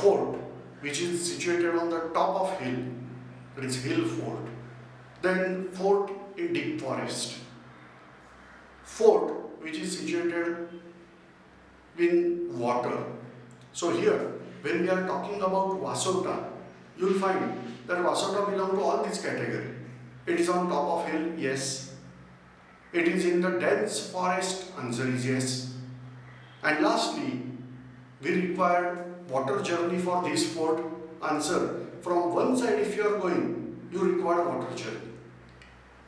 fort which is situated on the top of hill, it is hill fort. Then fort in deep forest. Fort which is situated in water. So here, when we are talking about Vasota, you will find that Vasota belong to all these category. It is on top of hill, yes. It is in the dense forest, answer is yes. And lastly, we require water journey for this fort, answer. From one side if you are going, you require water journey.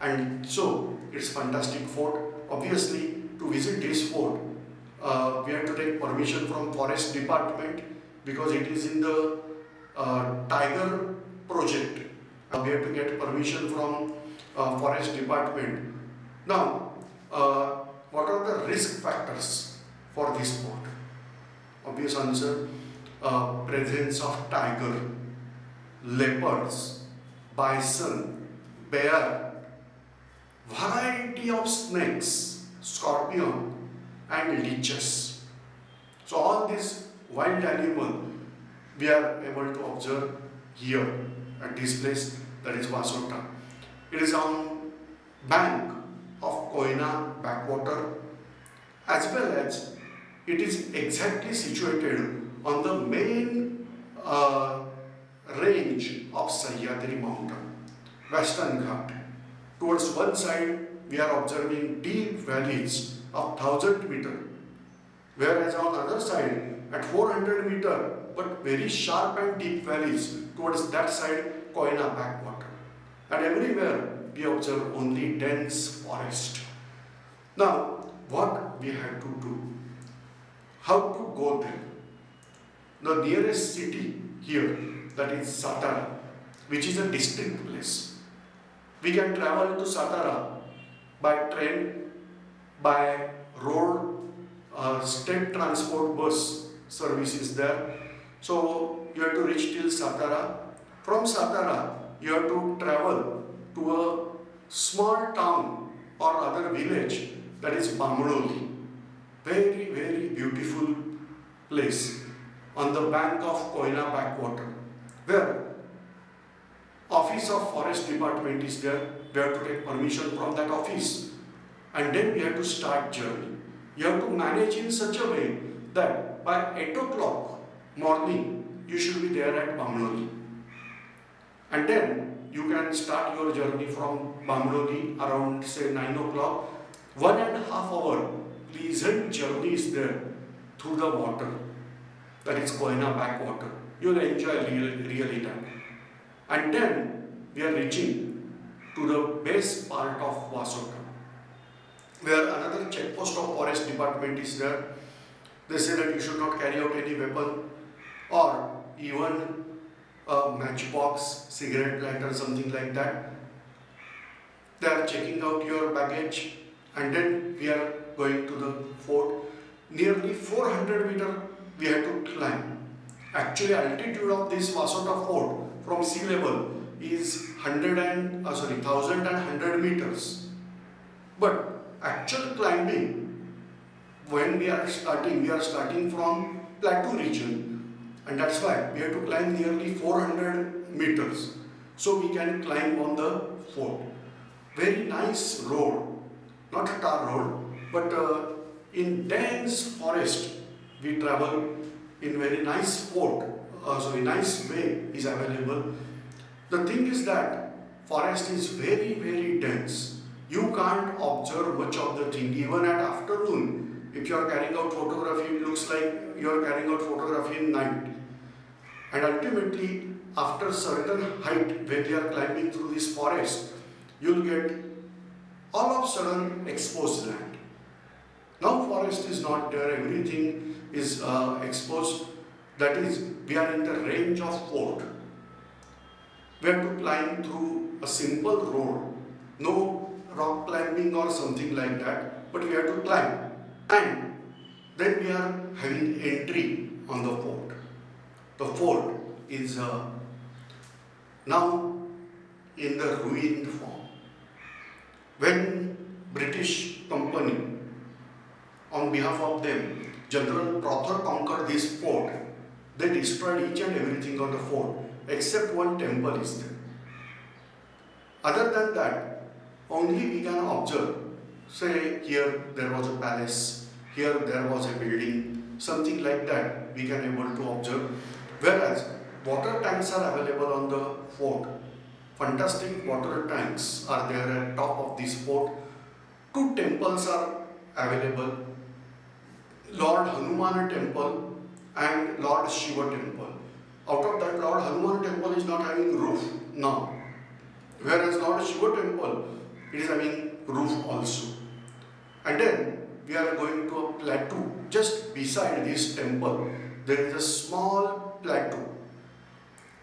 And so, it's fantastic fort. Obviously, to visit this fort, uh, we have to take permission from forest department because it is in the uh, tiger project. Uh, we have to get permission from uh, forest department. Now, uh, what are the risk factors for this fort? Obvious answer, uh, presence of tiger, leopards, bison, bear, variety of snakes, scorpion and leeches. So all these wild animal we are able to observe here at this place that is Vasota. It is on bank of Koyna backwater as well as it is exactly situated on the main uh, range of Sahyadri mountain, Western Ghat. Towards one side we are observing deep valleys of 1000 meter whereas on the other side at 400 meter but very sharp and deep valleys towards that side Koyna backwater and everywhere we observe only dense forest. Now what we have to do? How to go there? The nearest city here that is Satara which is a distinct place. We can travel to Satara by train, by road, uh, state transport bus service is there. So you have to reach till Satara. From Satara, you have to travel to a small town or other village that is Bamnoli. Very, very beautiful place on the bank of Koyna backwater. Where office of forest department is there. We have to take permission from that office. And then we have to start journey. You have to manage in such a way that by 8 o'clock morning you should be there at Bamnoli and then you can start your journey from Bamnoli around say 9 o'clock. One and a half hour pleasant journey is there through the water that is Koyna backwater you will enjoy really, really time and then we are reaching to the base part of Vasota where another checkpost of forest department is there. They say that you should not carry out any weapon or even a matchbox, cigarette lighter, something like that. They are checking out your baggage and then we are going to the fort. Nearly 400 meter we have to climb. Actually altitude of this Vasota fort from sea level is 100 and, uh, sorry, 1100 meters. But actual climbing, when we are starting, we are starting from plateau region and that's why we have to climb nearly 400 meters. So we can climb on the fort. Very nice road, not a tar road, but uh, in dense forest we travel in very nice fort, uh, sorry, nice way is available. The thing is that forest is very, very dense. You can't observe much of the thing even at afternoon. If you are carrying out photography, it looks like you are carrying out photography in night. And ultimately, after certain height, when you are climbing through this forest, you'll get all of sudden exposed land. Now forest is not there, everything is uh, exposed. That is, we are in the range of fort. We have to climb through a simple road, no rock climbing or something like that, but we have to climb. And then we are having entry on the fort. The fort is uh, now in the ruined form. When British company, on behalf of them, General Prother conquered this fort, they destroyed each and everything on the fort except one temple is there. Other than that, only we can observe. Say here there was a palace, here there was a building, something like that we can able to observe. Whereas water tanks are available on the fort. Fantastic water tanks are there at top of this fort. Two temples are available. Lord Hanuman temple and Lord Shiva temple. Out of that, Lord Hanuman temple is not having roof now. Whereas Lord Shiva temple, it is having roof also. And then we are going to a plateau. Just beside this temple, there is a small plateau.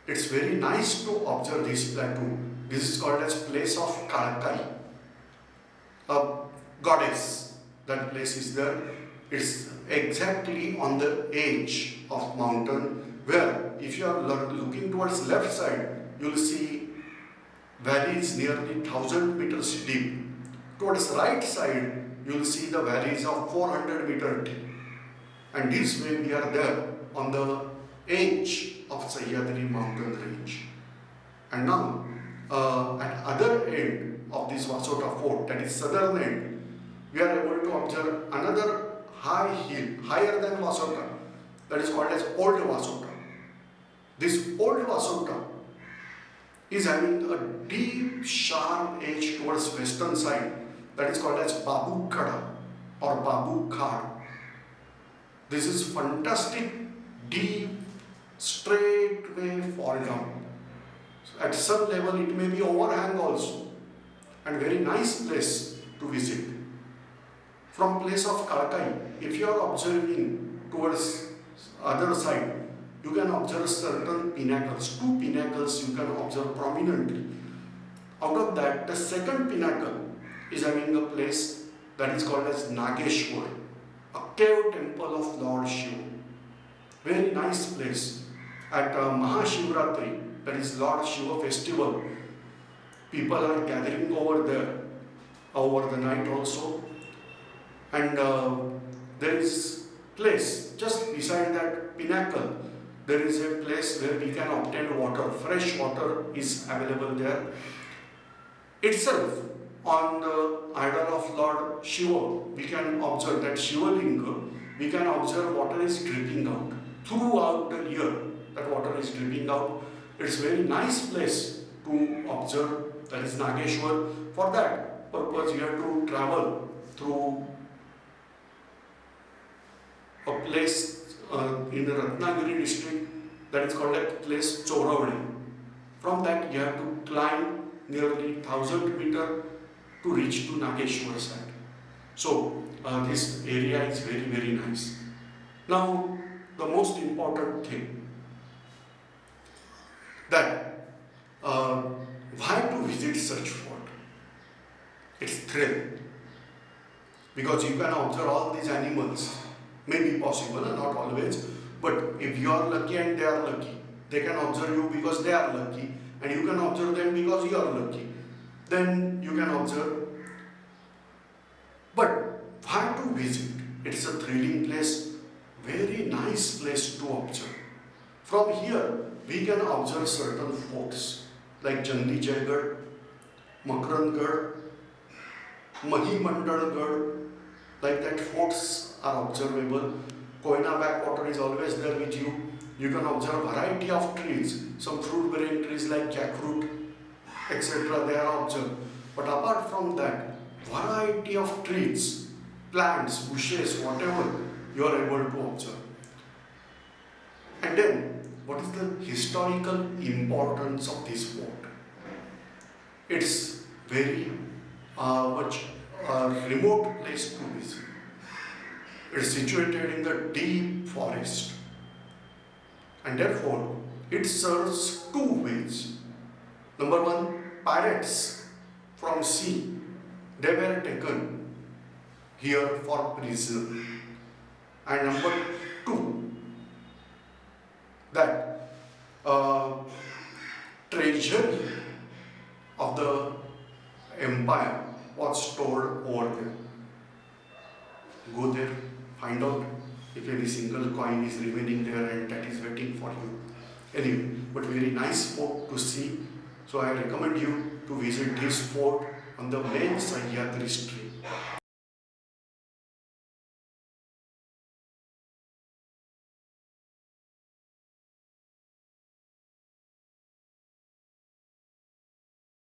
It's very nice to observe this plateau. This is called as place of Kalkai, a goddess. That place is there. It's exactly on the edge of mountain where if you are looking towards left side, you will see valleys nearly 1000 meters deep. Towards right side, you will see the valleys of 400 meter deep. And this way we are there on the edge of Sahyadri mountain range. And now, uh, at other end of this Vasota fort, that is southern end, we are able to observe another high hill, higher than Vasota, that is called as Old Vasota. This Old Vasota is having a deep sharp edge towards western side that is called as Babu Khada or Babu Khad. This is fantastic deep straight way fall down. So at some level it may be overhang also and very nice place to visit. From place of Kalkai, if you are observing towards other side, you can observe certain pinnacles. Two pinnacles you can observe prominently. Out of that, the second pinnacle is having a place that is called as Nageshwar, a cave temple of Lord Shiva. Very nice place. At uh, Mahashivratri, that is Lord Shiva festival, people are gathering over there over the night also. And uh, there is place just beside that pinnacle there is a place where we can obtain water fresh water is available there itself on the idol of Lord Shiva, we can observe that Shiva Linga, we can observe water is dripping out. Throughout the year, that water is dripping out. It's very nice place to observe, that is Nageshwar. For that purpose, you have to travel through a place uh, in the Ratnagiri district that is called a place Choravadi. From that, you have to climb nearly 1000 meter to reach to Nageshwar side. So uh, this area is very very nice. Now the most important thing that uh, why to visit such fort? It's thrill because you can observe all these animals. May be possible, not always, but if you are lucky and they are lucky, they can observe you because they are lucky, and you can observe them because you are lucky then you can observe. But why to visit? It's a thrilling place, very nice place to observe. From here, we can observe certain forts like Jandi Jaigarh, Makrangarh, Mahimandalgarh, like that forts are observable. Koyna backwater is always there with you. You can observe variety of trees, some fruit bearing trees like jackfruit, etc. They are observed. But apart from that, variety of trees, plants, bushes, whatever you are able to observe. And then, what is the historical importance of this fort? It's very uh, much a remote place to visit. It's situated in the deep forest and therefore it serves two ways. Number one, pirates from sea, they were taken here for prison. And number two, that uh, treasure of the empire was stored over there. Go there, find out if any single coin is remaining there and that is waiting for you. Anyway, but very nice fort to see. So I recommend you to visit this fort on the main Sahyadri street.